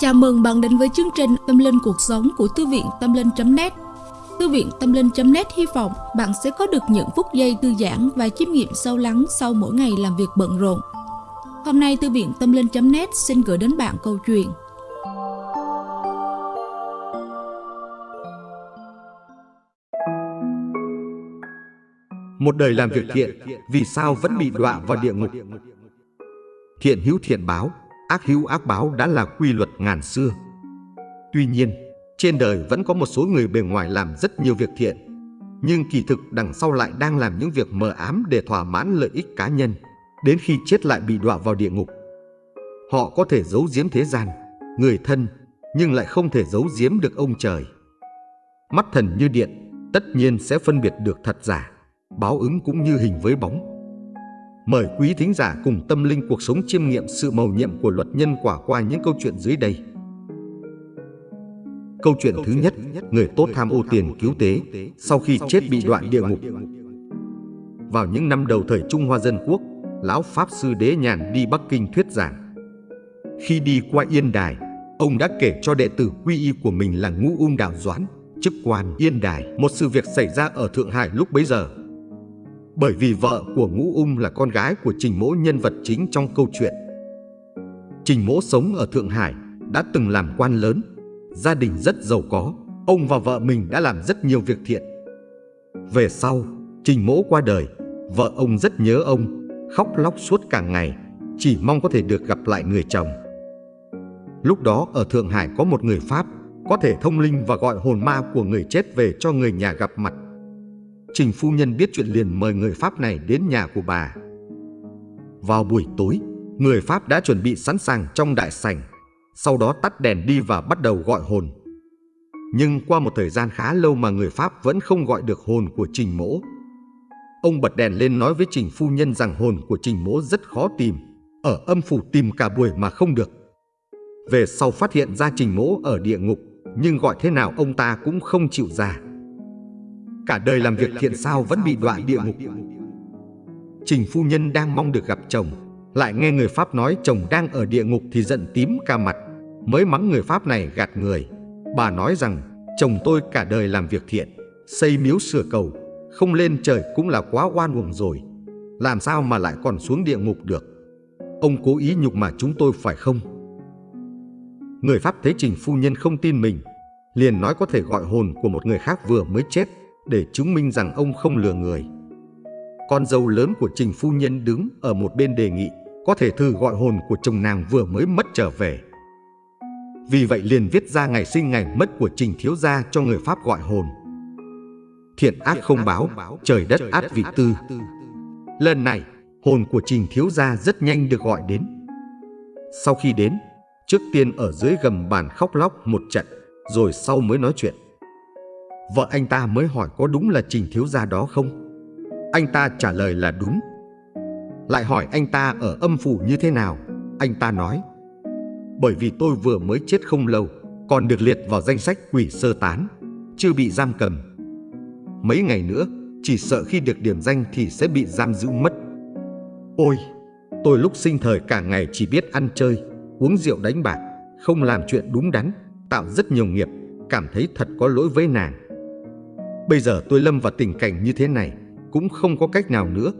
Chào mừng bạn đến với chương trình Tâm Linh Cuộc Sống của Thư viện Tâm Linh.net Thư viện Tâm Linh.net hy vọng bạn sẽ có được những phút giây thư giãn và chiêm nghiệm sâu lắng sau mỗi ngày làm việc bận rộn. Hôm nay Thư viện Tâm Linh.net xin gửi đến bạn câu chuyện Một đời làm việc thiện, vì sao vẫn bị đọa vào địa ngục? Thiện hữu thiện báo, ác hữu ác báo đã là quy luật ngàn xưa. Tuy nhiên, trên đời vẫn có một số người bề ngoài làm rất nhiều việc thiện, nhưng kỳ thực đằng sau lại đang làm những việc mờ ám để thỏa mãn lợi ích cá nhân, đến khi chết lại bị đọa vào địa ngục. Họ có thể giấu giếm thế gian, người thân, nhưng lại không thể giấu giếm được ông trời. Mắt thần như điện, tất nhiên sẽ phân biệt được thật giả, báo ứng cũng như hình với bóng. Mời quý thính giả cùng tâm linh cuộc sống chiêm nghiệm sự mầu nhiệm của luật nhân quả qua những câu chuyện dưới đây. Câu chuyện thứ nhất, người tốt tham ô tiền cứu tế, sau khi chết bị đoạn địa ngục. Vào những năm đầu thời Trung Hoa Dân Quốc, Lão Pháp Sư Đế Nhàn đi Bắc Kinh thuyết giảng. Khi đi qua Yên Đài, ông đã kể cho đệ tử quy y của mình là Ngũ Ung Đạo Doãn, chức quan Yên Đài, một sự việc xảy ra ở Thượng Hải lúc bấy giờ. Bởi vì vợ của Ngũ Ung là con gái của Trình Mỗ nhân vật chính trong câu chuyện. Trình Mỗ sống ở Thượng Hải, đã từng làm quan lớn, gia đình rất giàu có, ông và vợ mình đã làm rất nhiều việc thiện. Về sau, Trình Mỗ qua đời, vợ ông rất nhớ ông, khóc lóc suốt cả ngày, chỉ mong có thể được gặp lại người chồng. Lúc đó ở Thượng Hải có một người Pháp có thể thông linh và gọi hồn ma của người chết về cho người nhà gặp mặt. Trình phu nhân biết chuyện liền mời người Pháp này đến nhà của bà. Vào buổi tối, người Pháp đã chuẩn bị sẵn sàng trong đại sảnh, sau đó tắt đèn đi và bắt đầu gọi hồn. Nhưng qua một thời gian khá lâu mà người Pháp vẫn không gọi được hồn của Trình Mỗ. Ông bật đèn lên nói với Trình phu nhân rằng hồn của Trình Mỗ rất khó tìm, ở âm phủ tìm cả buổi mà không được. Về sau phát hiện ra Trình Mỗ ở địa ngục, nhưng gọi thế nào ông ta cũng không chịu ra. Cả đời làm việc thiện sao vẫn bị đọa địa ngục. Trình phu nhân đang mong được gặp chồng, lại nghe người Pháp nói chồng đang ở địa ngục thì giận tím ca mặt, mới mắng người Pháp này gạt người. Bà nói rằng chồng tôi cả đời làm việc thiện, xây miếu sửa cầu, không lên trời cũng là quá oan uổng rồi. Làm sao mà lại còn xuống địa ngục được? Ông cố ý nhục mà chúng tôi phải không? Người Pháp thấy Trình phu nhân không tin mình, liền nói có thể gọi hồn của một người khác vừa mới chết để chứng minh rằng ông không lừa người. Con dâu lớn của Trình Phu Nhân đứng ở một bên đề nghị có thể thử gọi hồn của chồng nàng vừa mới mất trở về. Vì vậy liền viết ra ngày sinh ngày mất của Trình Thiếu Gia cho người Pháp gọi hồn. Thiện ác không báo, trời đất át vị tư. Lần này, hồn của Trình Thiếu Gia rất nhanh được gọi đến. Sau khi đến, trước tiên ở dưới gầm bàn khóc lóc một trận, rồi sau mới nói chuyện. Vợ anh ta mới hỏi có đúng là Trình Thiếu Gia đó không? Anh ta trả lời là đúng. Lại hỏi anh ta ở âm phủ như thế nào? Anh ta nói Bởi vì tôi vừa mới chết không lâu, còn được liệt vào danh sách quỷ sơ tán, chưa bị giam cầm. Mấy ngày nữa, chỉ sợ khi được điểm danh thì sẽ bị giam giữ mất. Ôi, tôi lúc sinh thời cả ngày chỉ biết ăn chơi, uống rượu đánh bạc, không làm chuyện đúng đắn, tạo rất nhiều nghiệp, cảm thấy thật có lỗi với nàng. Bây giờ tôi lâm vào tình cảnh như thế này, cũng không có cách nào nữa,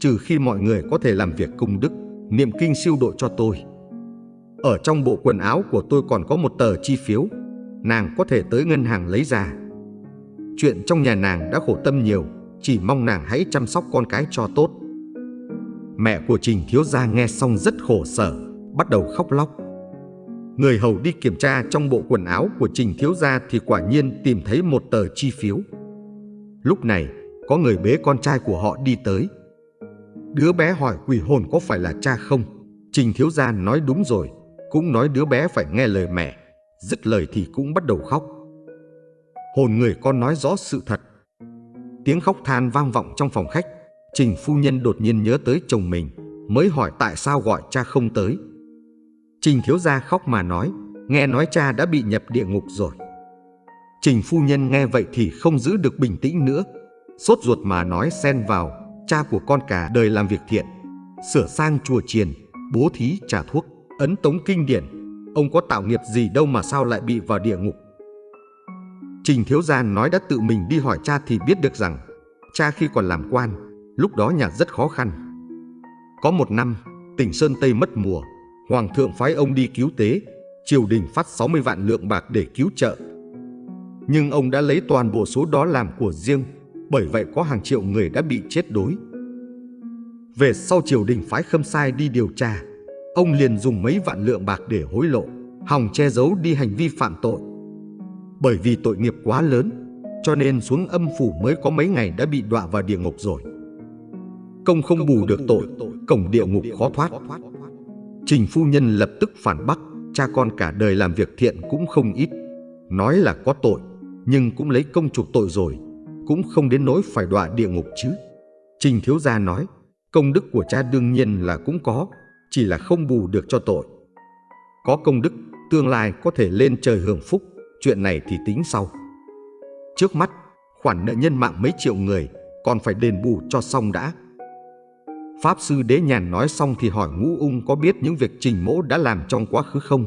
trừ khi mọi người có thể làm việc công đức, niệm kinh siêu độ cho tôi. Ở trong bộ quần áo của tôi còn có một tờ chi phiếu, nàng có thể tới ngân hàng lấy ra. Chuyện trong nhà nàng đã khổ tâm nhiều, chỉ mong nàng hãy chăm sóc con cái cho tốt. Mẹ của Trình Thiếu Gia nghe xong rất khổ sở, bắt đầu khóc lóc. Người hầu đi kiểm tra trong bộ quần áo của Trình Thiếu Gia thì quả nhiên tìm thấy một tờ chi phiếu. Lúc này, có người bế con trai của họ đi tới. Đứa bé hỏi quỷ hồn có phải là cha không? Trình Thiếu Gia nói đúng rồi, cũng nói đứa bé phải nghe lời mẹ. Dứt lời thì cũng bắt đầu khóc. Hồn người con nói rõ sự thật. Tiếng khóc than vang vọng trong phòng khách. Trình phu nhân đột nhiên nhớ tới chồng mình, mới hỏi tại sao gọi cha không tới. Trình Thiếu Gia khóc mà nói, nghe nói cha đã bị nhập địa ngục rồi. Trình phu nhân nghe vậy thì không giữ được bình tĩnh nữa, sốt ruột mà nói xen vào, cha của con cả đời làm việc thiện, sửa sang chùa chiền, bố thí trả thuốc, ấn tống kinh điển, Ông có tạo nghiệp gì đâu mà sao lại bị vào địa ngục? Trình Thiếu Gia nói đã tự mình đi hỏi cha thì biết được rằng Cha khi còn làm quan Lúc đó nhà rất khó khăn. Có một năm tỉnh Sơn Tây mất mùa Hoàng thượng phái ông đi cứu tế Triều đình phát 60 vạn lượng bạc để cứu trợ. Nhưng ông đã lấy toàn bộ số đó làm của riêng, Bởi vậy có hàng triệu người đã bị chết đói Về sau triều đình phái khâm sai đi điều tra, Ông liền dùng mấy vạn lượng bạc để hối lộ, Hòng che giấu đi hành vi phạm tội. Bởi vì tội nghiệp quá lớn, Cho nên xuống âm phủ mới có mấy ngày đã bị đọa vào địa ngục rồi. Công không bù được tội, Cổng địa ngục khó thoát. Trình phu nhân lập tức phản bác, Cha con cả đời làm việc thiện cũng không ít, Nói là có tội. Nhưng cũng lấy công chuộc tội rồi Cũng không đến nỗi phải đọa địa ngục chứ. Trình thiếu gia nói Công đức của cha đương nhiên là cũng có Chỉ là không bù được cho tội. Có công đức Tương lai có thể lên trời hưởng phúc Chuyện này thì tính sau. Trước mắt Khoản nợ nhân mạng mấy triệu người Còn phải đền bù cho xong đã. Pháp sư Đế Nhàn nói xong thì hỏi Ngũ Ung có biết những việc Trình Mỗ đã làm trong quá khứ không?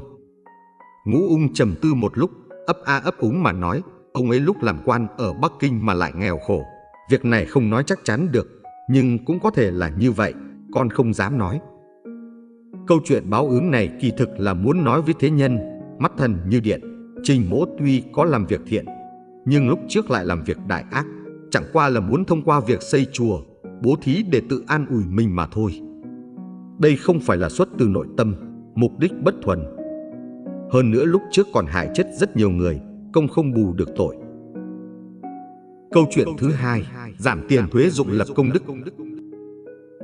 Ngũ Ung trầm tư một lúc, ấp a ấp úng mà nói, ông ấy lúc làm quan ở Bắc Kinh mà lại nghèo khổ. Việc này không nói chắc chắn được, nhưng cũng có thể là như vậy, con không dám nói. Câu chuyện báo ứng này kỳ thực là muốn nói với thế nhân, mắt thần như điện, Trình Mỗ tuy có làm việc thiện, nhưng lúc trước lại làm việc đại ác, chẳng qua là muốn thông qua việc xây chùa bố thí để tự an ủi mình mà thôi. Đây không phải là xuất từ nội tâm, mục đích bất thuần. Hơn nữa lúc trước còn hại chết rất nhiều người, công không bù được tội. Câu chuyện thứ hai, giảm tiền thuế dụng lập công đức.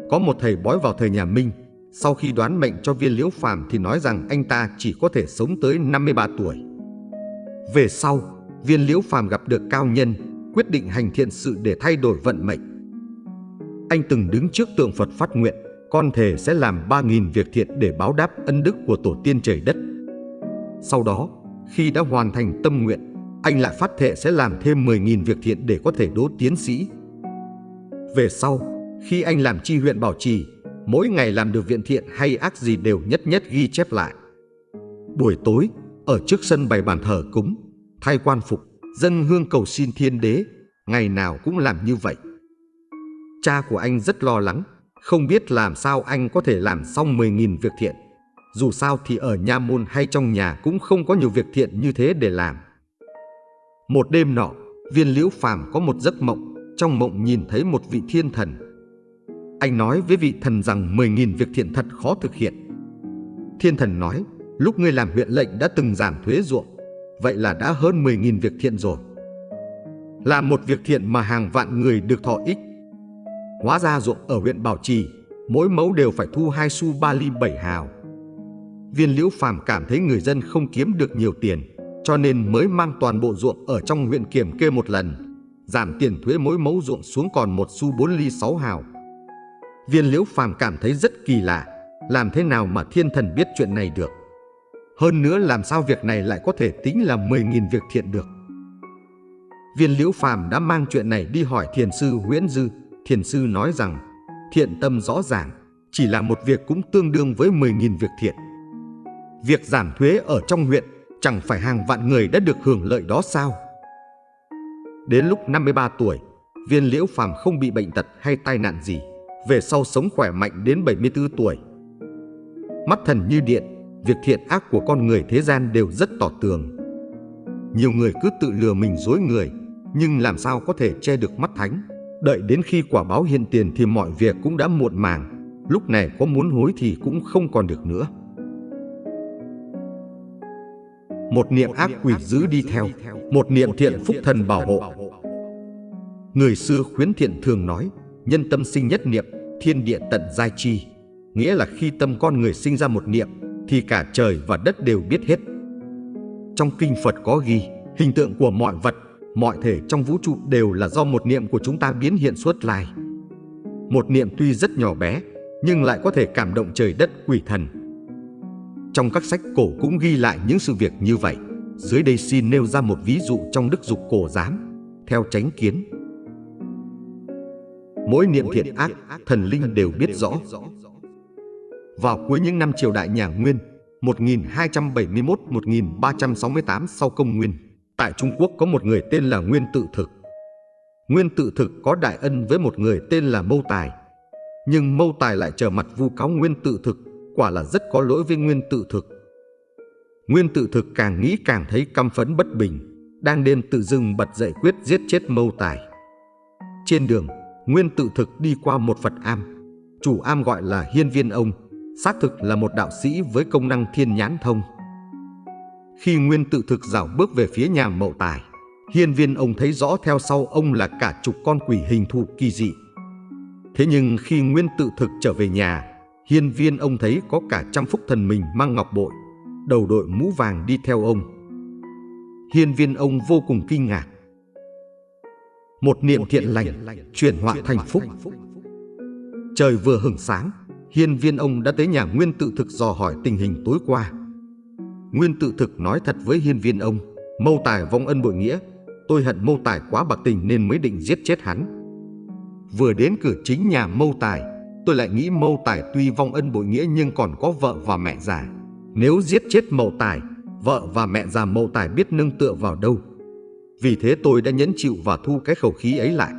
Có một thầy bói vào thời nhà Minh, sau khi đoán mệnh cho viên liễu phàm thì nói rằng anh ta chỉ có thể sống tới 53 tuổi. Về sau, viên liễu phàm gặp được cao nhân, quyết định hành thiện sự để thay đổi vận mệnh. Anh từng đứng trước tượng Phật phát nguyện, con thề sẽ làm 3.000 việc thiện để báo đáp ân đức của tổ tiên trời đất. Sau đó, khi đã hoàn thành tâm nguyện, anh lại phát thệ sẽ làm thêm 10.000 việc thiện để có thể đỗ tiến sĩ. Về sau, khi anh làm chi huyện bảo trì, mỗi ngày làm được viện thiện hay ác gì đều nhất nhất ghi chép lại. Buổi tối, ở trước sân bày bàn thờ cúng, thay quan phục, dân hương cầu xin thiên đế, ngày nào cũng làm như vậy. Cha của anh rất lo lắng, không biết làm sao anh có thể làm xong 10.000 việc thiện. Dù sao thì ở nha môn hay trong nhà cũng không có nhiều việc thiện như thế để làm. Một đêm nọ, viên liễu phàm có một giấc mộng, trong mộng nhìn thấy một vị thiên thần. Anh nói với vị thần rằng 10.000 việc thiện thật khó thực hiện. Thiên thần nói, lúc ngươi làm huyện lệnh đã từng giảm thuế ruộng, vậy là đã hơn 10.000 việc thiện rồi. là một việc thiện mà hàng vạn người được thọ ích Hóa ra ruộng ở huyện Bảo Trì, mỗi mẫu đều phải thu hai xu ba ly bảy hào. Viên Liễu Phàm cảm thấy người dân không kiếm được nhiều tiền, cho nên mới mang toàn bộ ruộng ở trong huyện kiểm kê một lần, giảm tiền thuế mỗi mẫu ruộng xuống còn một xu bốn ly sáu hào. Viên Liễu Phàm cảm thấy rất kỳ lạ, làm thế nào mà thiên thần biết chuyện này được? Hơn nữa làm sao việc này lại có thể tính là 10.000 việc thiện được? Viên Liễu Phàm đã mang chuyện này đi hỏi thiền sư Nguyễn Dư, thiền sư nói rằng thiện tâm rõ ràng chỉ là một việc cũng tương đương với 10.000 việc thiện. Việc giảm thuế ở trong huyện chẳng phải hàng vạn người đã được hưởng lợi đó sao? Đến lúc 53 tuổi, viên liễu phàm không bị bệnh tật hay tai nạn gì, về sau sống khỏe mạnh đến 74 tuổi. Mắt thần như điện, việc thiện ác của con người thế gian đều rất tỏ tường. Nhiều người cứ tự lừa mình dối người, nhưng làm sao có thể che được mắt thánh? Đợi đến khi quả báo hiện tiền thì mọi việc cũng đã muộn màng. Lúc này có muốn hối thì cũng không còn được nữa. Một niệm ác quỷ giữ đi theo, một niệm thiện phúc thần bảo hộ. Người xưa khuyến thiện thường nói, nhân tâm sinh nhất niệm, thiên địa tận giai chi. Nghĩa là khi tâm con người sinh ra một niệm, thì cả trời và đất đều biết hết. Trong kinh Phật có ghi, hình tượng của mọi vật mọi thể trong vũ trụ đều là do một niệm của chúng ta biến hiện suốt lai. Một niệm tuy rất nhỏ bé, nhưng lại có thể cảm động trời đất quỷ thần. Trong các sách cổ cũng ghi lại những sự việc như vậy. Dưới đây xin nêu ra một ví dụ trong đức dục cổ giám, theo tránh kiến. Mỗi niệm thiện ác, thần linh đều biết rõ. Vào cuối những năm triều đại nhà Nguyên, 1271-1368 sau công nguyên. Tại Trung Quốc có một người tên là Nguyên Tự Thực. Nguyên Tự Thực có đại ân với một người tên là Mâu Tài. Nhưng Mâu Tài lại trở mặt vu cáo Nguyên Tự Thực, quả là rất có lỗi với Nguyên Tự Thực. Nguyên Tự Thực càng nghĩ càng thấy căm phẫn bất bình, đang đêm tự dưng bật dậy quyết giết chết Mâu Tài. Trên đường, Nguyên Tự Thực đi qua một Phật am. Chủ am gọi là Hiên Viên Ông, xác thực là một đạo sĩ với công năng thiên nhãn thông. Khi Nguyên tự thực dạo bước về phía nhà mậu tài, hiên viên ông thấy rõ theo sau ông là cả chục con quỷ hình thù kỳ dị. Thế nhưng khi Nguyên tự thực trở về nhà, hiên viên ông thấy có cả trăm phúc thần mình mang ngọc bội, đầu đội mũ vàng đi theo ông. Hiên viên ông vô cùng kinh ngạc. Một niệm thiện lành chuyển họa thành phúc. Trời vừa hửng sáng, hiên viên ông đã tới nhà Nguyên tự thực dò hỏi tình hình tối qua. Nguyên tự thực nói thật với hiên viên ông, mâu tài vong ân bội nghĩa, tôi hận mâu tài quá bạc tình nên mới định giết chết hắn. Vừa đến cửa chính nhà mâu tài, tôi lại nghĩ mâu tài tuy vong ân bội nghĩa nhưng còn có vợ và mẹ già. Nếu giết chết mâu tài, vợ và mẹ già mâu tài biết nâng tựa vào đâu. Vì thế tôi đã nhẫn chịu và thu cái khẩu khí ấy lại.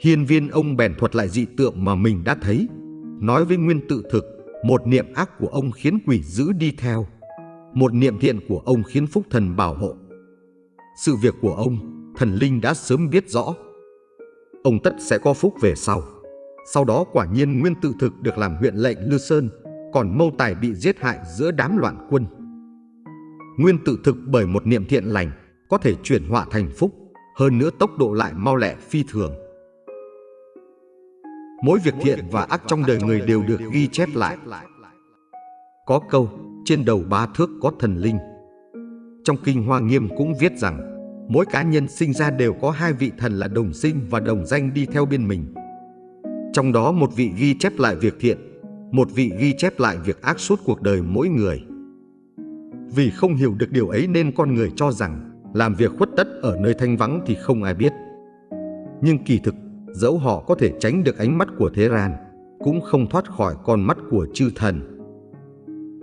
Hiên viên ông bèn thuật lại dị tượng mà mình đã thấy, nói với Nguyên tự thực, một niệm ác của ông khiến quỷ dữ đi theo một niệm thiện của ông khiến phúc thần bảo hộ. Sự việc của ông, thần linh đã sớm biết rõ. Ông tất sẽ có phúc về sau. Sau đó quả nhiên Nguyên tự thực được làm huyện lệnh Lư Sơn, còn Mâu Tài bị giết hại giữa đám loạn quân. Nguyên tự thực bởi một niệm thiện lành có thể chuyển họa thành phúc, hơn nữa tốc độ lại mau lẹ phi thường. Mỗi việc thiện và ác trong đời người đều được ghi chép lại. Có câu trên đầu ba thước có thần linh. Trong Kinh Hoa Nghiêm cũng viết rằng, mỗi cá nhân sinh ra đều có hai vị thần là đồng sinh và đồng danh đi theo bên mình. Trong đó một vị ghi chép lại việc thiện, một vị ghi chép lại việc ác suốt cuộc đời mỗi người. Vì không hiểu được điều ấy nên con người cho rằng làm việc khuất tất ở nơi thanh vắng thì không ai biết. Nhưng kỳ thực, dẫu họ có thể tránh được ánh mắt của thế gian, cũng không thoát khỏi con mắt của chư thần.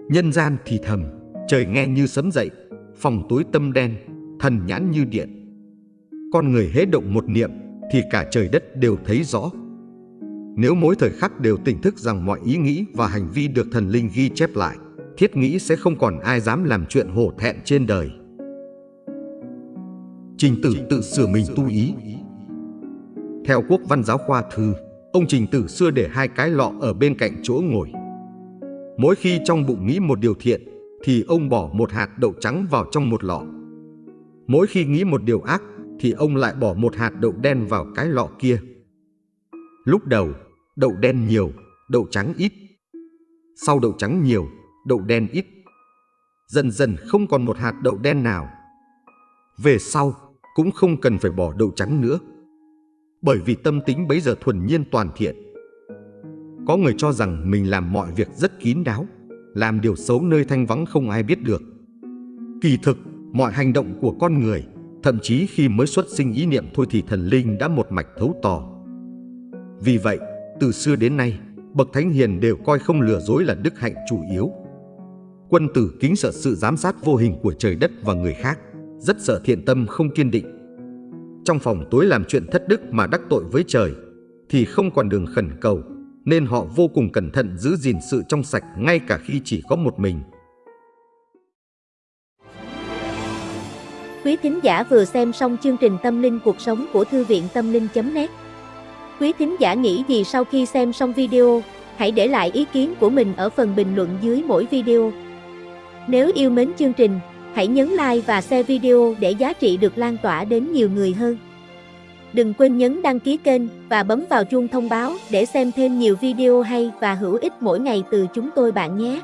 Nhân gian thì thầm, trời nghe như sấm dậy, phòng tối tâm đen, thần nhãn như điện. Con người hễ động một niệm thì cả trời đất đều thấy rõ. Nếu mỗi thời khắc đều tỉnh thức rằng mọi ý nghĩ và hành vi được thần linh ghi chép lại, thiết nghĩ sẽ không còn ai dám làm chuyện hổ thẹn trên đời. Trình tử tự sửa mình tu ý Theo quốc văn giáo khoa thư, ông Trình tử xưa để hai cái lọ ở bên cạnh chỗ ngồi. Mỗi khi trong bụng nghĩ một điều thiện, thì ông bỏ một hạt đậu trắng vào trong một lọ. Mỗi khi nghĩ một điều ác, thì ông lại bỏ một hạt đậu đen vào cái lọ kia. Lúc đầu, đậu đen nhiều, đậu trắng ít. Sau đậu trắng nhiều, đậu đen ít. Dần dần không còn một hạt đậu đen nào. Về sau, cũng không cần phải bỏ đậu trắng nữa. Bởi vì tâm tính bấy giờ thuần nhiên toàn thiện có người cho rằng mình làm mọi việc rất kín đáo, làm điều xấu nơi thanh vắng không ai biết được. Kỳ thực, mọi hành động của con người, thậm chí khi mới xuất sinh ý niệm thôi thì thần linh đã một mạch thấu tỏ. Vì vậy, từ xưa đến nay, bậc thánh hiền đều coi không lừa dối là đức hạnh chủ yếu. Quân tử kính sợ sự giám sát vô hình của trời đất và người khác, rất sợ thiện tâm không kiên định. Trong phòng tối làm chuyện thất đức mà đắc tội với trời, thì không còn đường khẩn cầu, nên họ vô cùng cẩn thận giữ gìn sự trong sạch ngay cả khi chỉ có một mình. Quý thính giả vừa xem xong chương trình Tâm linh cuộc sống của Thư viện Tâm linh.net Quý thính giả nghĩ gì sau khi xem xong video, hãy để lại ý kiến của mình ở phần bình luận dưới mỗi video. Nếu yêu mến chương trình, hãy nhấn like và share video để giá trị được lan tỏa đến nhiều người hơn. Đừng quên nhấn đăng ký kênh và bấm vào chuông thông báo để xem thêm nhiều video hay và hữu ích mỗi ngày từ chúng tôi bạn nhé.